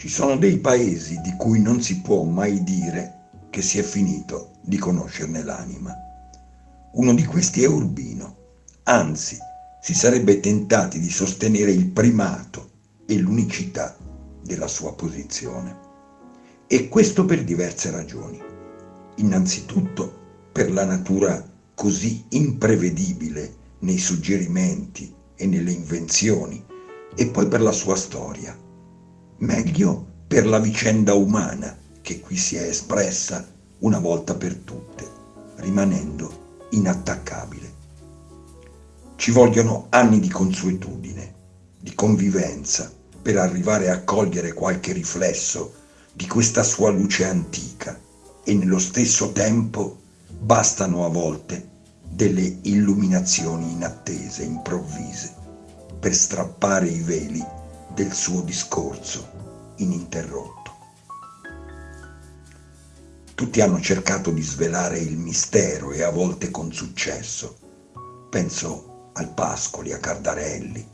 Ci sono dei paesi di cui non si può mai dire che si è finito di conoscerne l'anima. Uno di questi è Urbino, anzi si sarebbe tentati di sostenere il primato e l'unicità della sua posizione. E questo per diverse ragioni. Innanzitutto per la natura così imprevedibile nei suggerimenti e nelle invenzioni, e poi per la sua storia. Meglio per la vicenda umana che qui si è espressa una volta per tutte, rimanendo inattaccabile. Ci vogliono anni di consuetudine, di convivenza, per arrivare a cogliere qualche riflesso di questa sua luce antica e nello stesso tempo bastano a volte delle illuminazioni inattese, improvvise, per strappare i veli del suo discorso ininterrotto. Tutti hanno cercato di svelare il mistero e a volte con successo. Penso al Pascoli, a Cardarelli,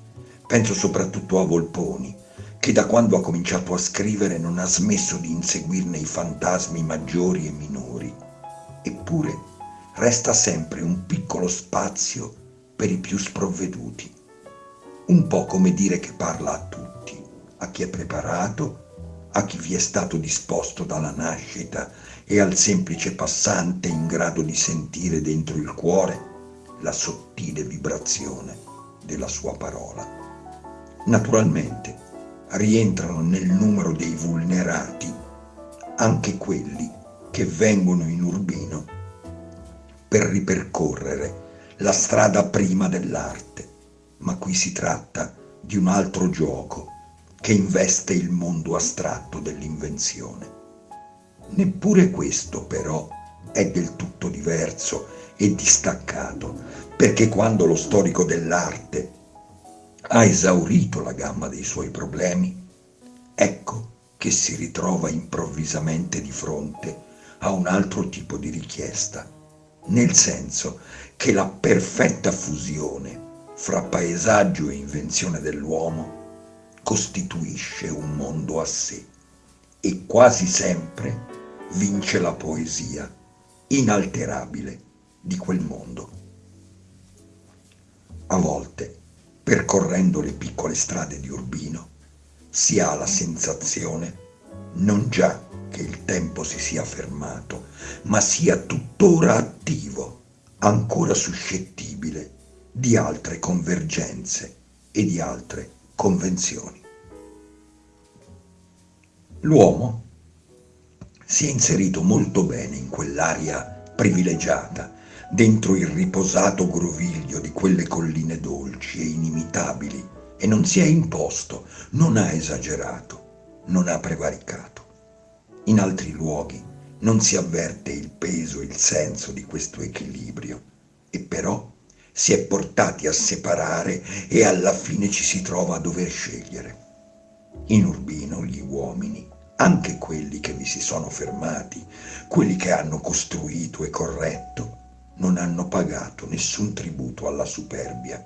penso soprattutto a Volponi, che da quando ha cominciato a scrivere non ha smesso di inseguirne i fantasmi maggiori e minori. Eppure resta sempre un piccolo spazio per i più sprovveduti. Un po' come dire che parla a tutti, a chi è preparato, a chi vi è stato disposto dalla nascita e al semplice passante in grado di sentire dentro il cuore la sottile vibrazione della sua parola. Naturalmente rientrano nel numero dei vulnerati anche quelli che vengono in Urbino per ripercorrere la strada prima dell'arte, ma qui si tratta di un altro gioco che investe il mondo astratto dell'invenzione. Neppure questo però è del tutto diverso e distaccato, perché quando lo storico dell'arte ha esaurito la gamma dei suoi problemi, ecco che si ritrova improvvisamente di fronte a un altro tipo di richiesta, nel senso che la perfetta fusione fra paesaggio e invenzione dell'uomo costituisce un mondo a sé e quasi sempre vince la poesia inalterabile di quel mondo. A volte percorrendo le piccole strade di Urbino, si ha la sensazione non già che il tempo si sia fermato, ma sia tuttora attivo, ancora suscettibile di altre convergenze e di altre convenzioni. L'uomo si è inserito molto bene in quell'aria privilegiata dentro il riposato groviglio di quelle colline dolci e inimitabili e non si è imposto, non ha esagerato, non ha prevaricato. In altri luoghi non si avverte il peso, il senso di questo equilibrio e però si è portati a separare e alla fine ci si trova a dover scegliere. In Urbino gli uomini, anche quelli che vi si sono fermati, quelli che hanno costruito e corretto, non hanno pagato nessun tributo alla superbia.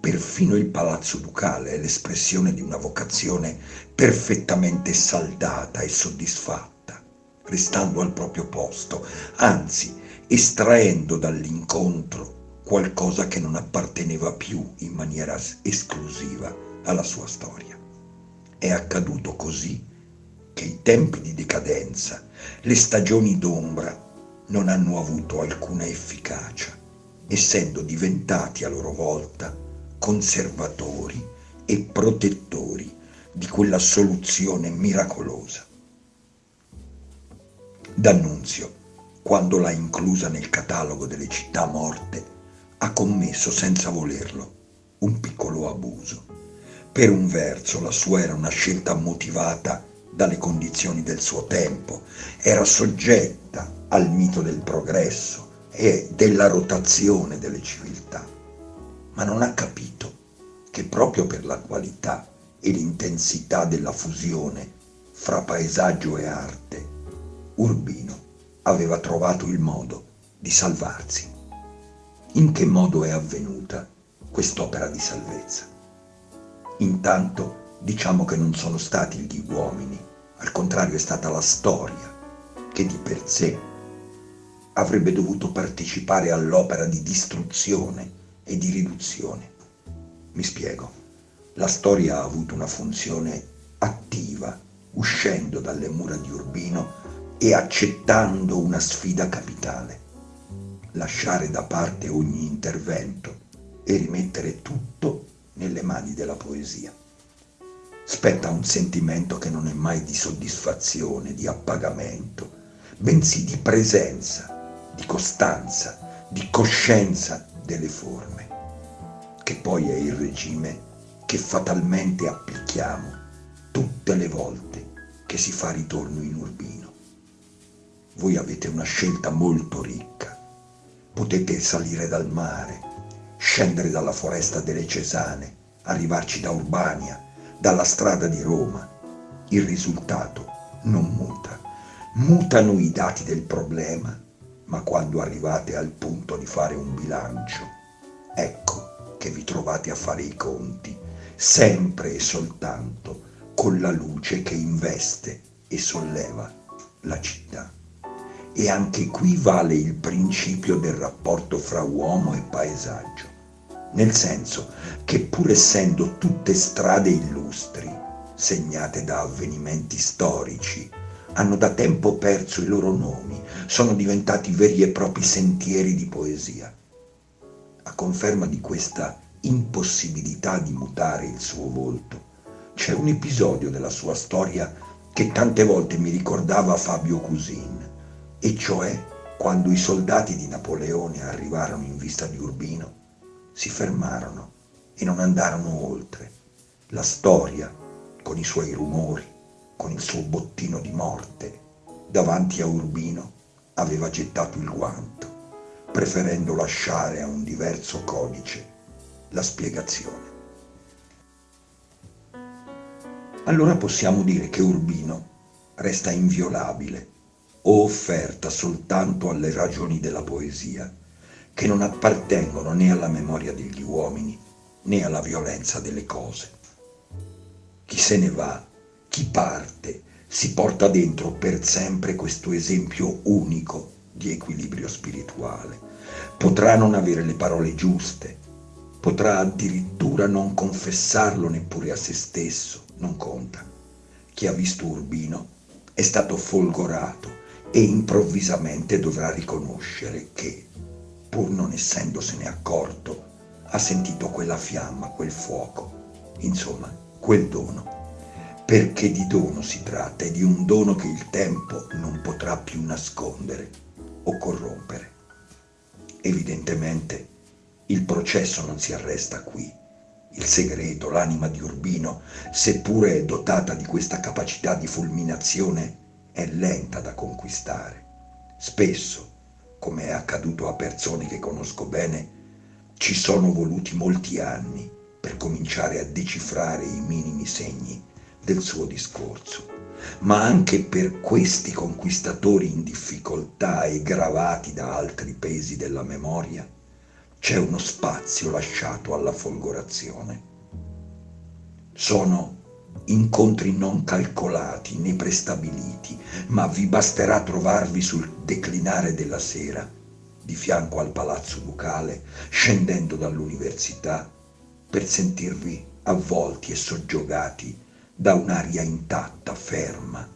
Perfino il palazzo ducale è l'espressione di una vocazione perfettamente saldata e soddisfatta, restando al proprio posto, anzi estraendo dall'incontro qualcosa che non apparteneva più in maniera esclusiva alla sua storia. È accaduto così che i tempi di decadenza, le stagioni d'ombra non hanno avuto alcuna efficacia, essendo diventati a loro volta conservatori e protettori di quella soluzione miracolosa. D'Annunzio, quando l'ha inclusa nel catalogo delle città morte, ha commesso senza volerlo un piccolo abuso. Per un verso la sua era una scelta motivata dalle condizioni del suo tempo, era soggetta al mito del progresso e della rotazione delle civiltà, ma non ha capito che proprio per la qualità e l'intensità della fusione fra paesaggio e arte, Urbino aveva trovato il modo di salvarsi. In che modo è avvenuta quest'opera di salvezza? Intanto diciamo che non sono stati gli uomini, al contrario è stata la storia che di per sé avrebbe dovuto partecipare all'opera di distruzione e di riduzione. Mi spiego. La storia ha avuto una funzione attiva, uscendo dalle mura di Urbino e accettando una sfida capitale. Lasciare da parte ogni intervento e rimettere tutto nelle mani della poesia. Spetta un sentimento che non è mai di soddisfazione, di appagamento, bensì di presenza, di costanza, di coscienza delle forme, che poi è il regime che fatalmente applichiamo tutte le volte che si fa ritorno in Urbino. Voi avete una scelta molto ricca. Potete salire dal mare, scendere dalla foresta delle Cesane, arrivarci da Urbania, dalla strada di Roma. Il risultato non muta. Mutano i dati del problema, ma quando arrivate al punto di fare un bilancio, ecco che vi trovate a fare i conti, sempre e soltanto con la luce che investe e solleva la città. E anche qui vale il principio del rapporto fra uomo e paesaggio, nel senso che pur essendo tutte strade illustri, segnate da avvenimenti storici, hanno da tempo perso i loro nomi, sono diventati veri e propri sentieri di poesia. A conferma di questa impossibilità di mutare il suo volto, c'è un episodio della sua storia che tante volte mi ricordava Fabio Cusin, e cioè quando i soldati di Napoleone arrivarono in vista di Urbino, si fermarono e non andarono oltre. La storia, con i suoi rumori, con il suo bottino di morte, davanti a Urbino aveva gettato il guanto, preferendo lasciare a un diverso codice la spiegazione. allora possiamo dire che Urbino resta inviolabile o offerta soltanto alle ragioni della poesia, che non appartengono né alla memoria degli uomini né alla violenza delle cose. Chi se ne va, chi parte, si porta dentro per sempre questo esempio unico di equilibrio spirituale. Potrà non avere le parole giuste, potrà addirittura non confessarlo neppure a se stesso, non conta. Chi ha visto Urbino è stato folgorato e improvvisamente dovrà riconoscere che, pur non essendosene accorto, ha sentito quella fiamma, quel fuoco, insomma, quel dono. Perché di dono si tratta e di un dono che il tempo non potrà più nascondere o corrompere. Evidentemente il processo non si arresta qui il segreto, l'anima di Urbino, seppure dotata di questa capacità di fulminazione, è lenta da conquistare. Spesso, come è accaduto a persone che conosco bene, ci sono voluti molti anni per cominciare a decifrare i minimi segni del suo discorso. Ma anche per questi conquistatori in difficoltà e gravati da altri pesi della memoria, c'è uno spazio lasciato alla folgorazione. Sono incontri non calcolati né prestabiliti, ma vi basterà trovarvi sul declinare della sera, di fianco al palazzo ducale, scendendo dall'università, per sentirvi avvolti e soggiogati da un'aria intatta, ferma,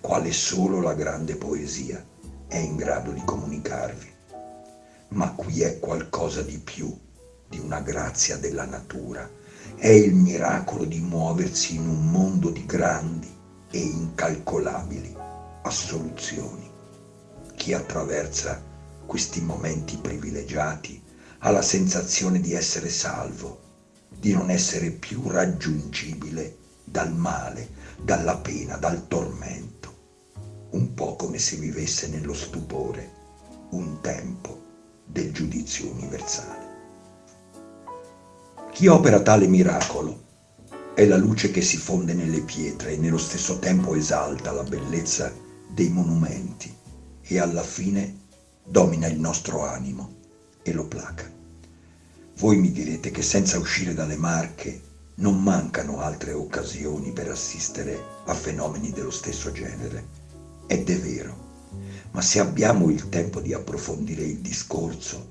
quale solo la grande poesia è in grado di comunicarvi ma qui è qualcosa di più di una grazia della natura. È il miracolo di muoversi in un mondo di grandi e incalcolabili assoluzioni. Chi attraversa questi momenti privilegiati ha la sensazione di essere salvo, di non essere più raggiungibile dal male, dalla pena, dal tormento, un po' come se vivesse nello stupore un tempo del giudizio universale. Chi opera tale miracolo è la luce che si fonde nelle pietre e nello stesso tempo esalta la bellezza dei monumenti e alla fine domina il nostro animo e lo placa. Voi mi direte che senza uscire dalle Marche Non mancano altre occasioni per assistere a fenomeni dello stesso genere. Ed è vero, ma se abbiamo il tempo di approfondire il discorso,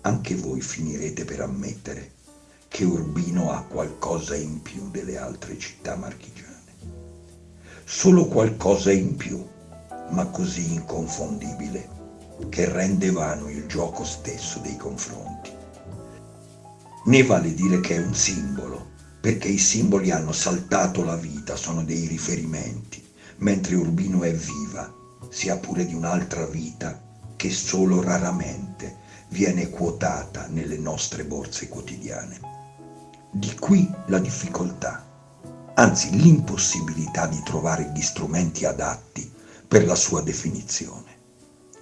anche voi finirete per ammettere che Urbino ha qualcosa in più delle altre città marchigiane. Solo qualcosa in più, ma così inconfondibile che rende vano il gioco stesso dei confronti. Ne vale dire che è un simbolo, perché i simboli hanno saltato la vita, sono dei riferimenti, mentre Urbino è viva, sia pure di un'altra vita che solo raramente viene quotata nelle nostre borse quotidiane. Di qui la difficoltà, anzi l'impossibilità di trovare gli strumenti adatti per la sua definizione.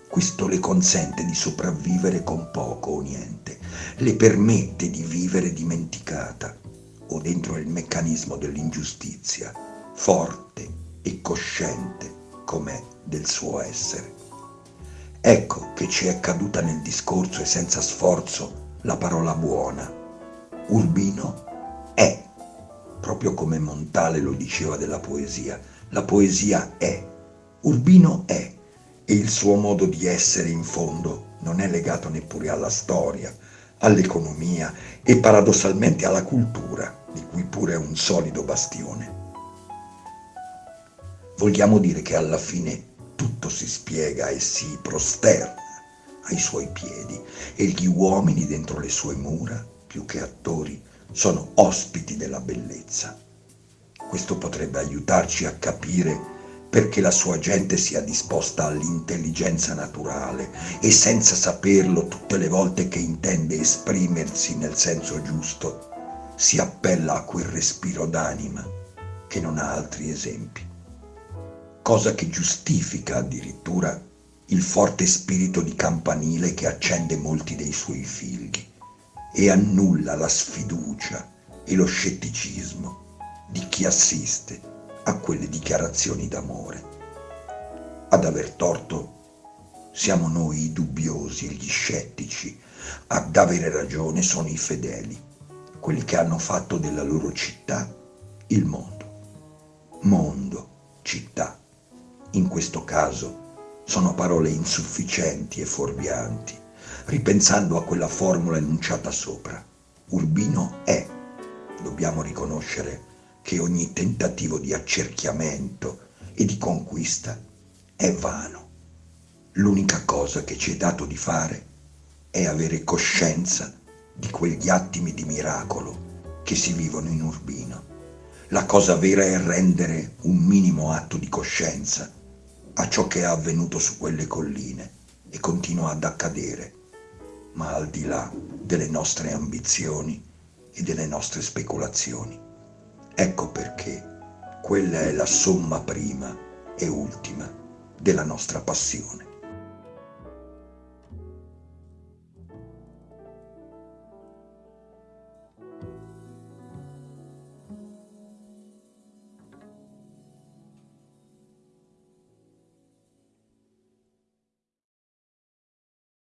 Questo le consente di sopravvivere con poco o niente, le permette di vivere dimenticata o dentro il meccanismo dell'ingiustizia, forte e cosciente com'è del suo essere. Ecco che ci è caduta nel discorso e senza sforzo la parola buona. Urbino è, proprio come Montale lo diceva della poesia, la poesia è, Urbino è, e il suo modo di essere in fondo non è legato neppure alla storia, all'economia e paradossalmente alla cultura, di cui pure è un solido bastione. Vogliamo dire che alla fine tutto si spiega e si prosterna ai suoi piedi e gli uomini dentro le sue mura, più che attori, sono ospiti della bellezza. Questo potrebbe aiutarci a capire perché la sua gente sia disposta all'intelligenza naturale e senza saperlo tutte le volte che intende esprimersi nel senso giusto, si appella a quel respiro d'anima che non ha altri esempi cosa che giustifica addirittura il forte spirito di campanile che accende molti dei suoi figli e annulla la sfiducia e lo scetticismo di chi assiste a quelle dichiarazioni d'amore. Ad aver torto siamo noi i dubbiosi, gli scettici, ad avere ragione sono i fedeli, quelli che hanno fatto della loro città il mondo. Mondo, città in questo caso sono parole insufficienti e fuorvianti, ripensando a quella formula enunciata sopra. Urbino è. Dobbiamo riconoscere che ogni tentativo di accerchiamento e di conquista è vano. L'unica cosa che ci è dato di fare è avere coscienza di quegli attimi di miracolo che si vivono in Urbino. La cosa vera è rendere un minimo atto di coscienza a ciò che è avvenuto su quelle colline e continua ad accadere, ma al di là delle nostre ambizioni e delle nostre speculazioni. Ecco perché quella è la somma prima e ultima della nostra passione.